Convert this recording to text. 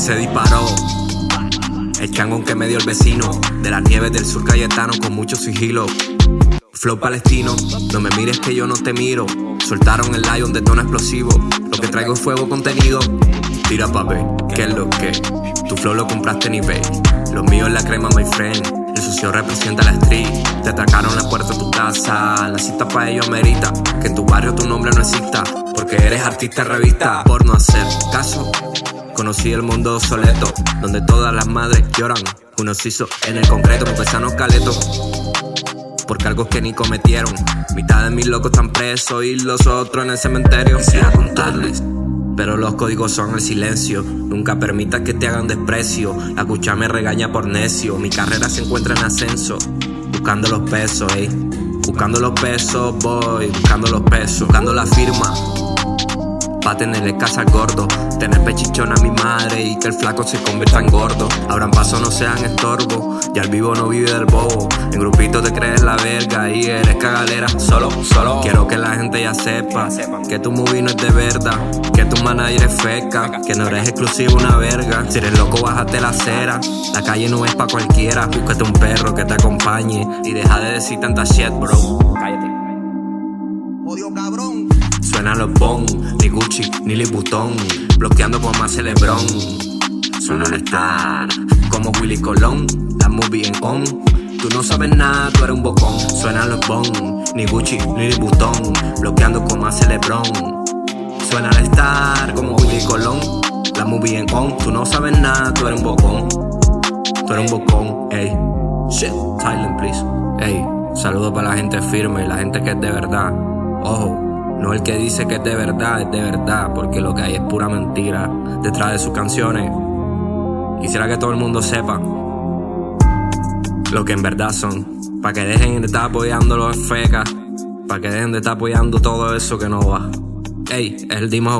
Se disparó. El changón que me dio el vecino. De las nieves del sur cayetano con mucho sigilo. Flow palestino, no me mires que yo no te miro. Soltaron el lion de tono explosivo. Lo que traigo es fuego contenido. Tira pa' ver, ¿qué es lo que? Tu flow lo compraste en eBay Lo mío es la crema, my friend. El sucio representa la street. Te atracaron la puerta de tu casa. La cita pa' ello amerita Que en tu barrio tu nombre no exista. Porque eres artista revista. Por no hacer caso Conocí el mundo obsoleto, donde todas las madres lloran. Unos hizo en el concreto con pesanos caletos. Por cargos que ni cometieron. Mitad de mis locos están presos y los otros en el cementerio. Quisiera contarles. Pero los códigos son el silencio. Nunca permitas que te hagan desprecio. La cucha me regaña por necio. Mi carrera se encuentra en ascenso. Buscando los pesos, ey. Buscando los pesos, voy. Buscando los pesos. Buscando la firma Pa' tenerle casa al gordo. Tener pechichón a mi madre y que el flaco se convierta en gordo. Abran paso, no sean estorbo Ya el vivo no vive del bobo. En grupito te crees la verga y eres cagalera Solo, solo Quiero que la gente ya sepa Que tu movie no es de verdad Que tu manager es feca Que no eres exclusivo una verga. Si eres loco, bájate la acera. La calle no es pa' cualquiera Búscate un perro que te acompañe Y deja de decir tanta shit, bro. Cállate Odio cabrón. Suenan los bon, ni Gucci, ni Vuitton Bloqueando como más Lebron. Suena el star, como Willy Colón La movie en on. Tú no sabes nada, tú eres un bocón. Suenan los bon, ni Gucci, ni Vuitton Bloqueando como hace Lebron. Suena el star, como Willy Colón La movie en on. Tú no sabes nada, tú eres un bocón. Tú eres un bocón, ey. Shit, silent please. Ey, saludo para la gente firme, la gente que es de verdad Ojo no el que dice que es de verdad, es de verdad, porque lo que hay es pura mentira detrás de sus canciones. Quisiera que todo el mundo sepa lo que en verdad son, para que dejen de estar apoyando los fecas, para que dejen de estar apoyando todo eso que no va. Ey, es el Dimo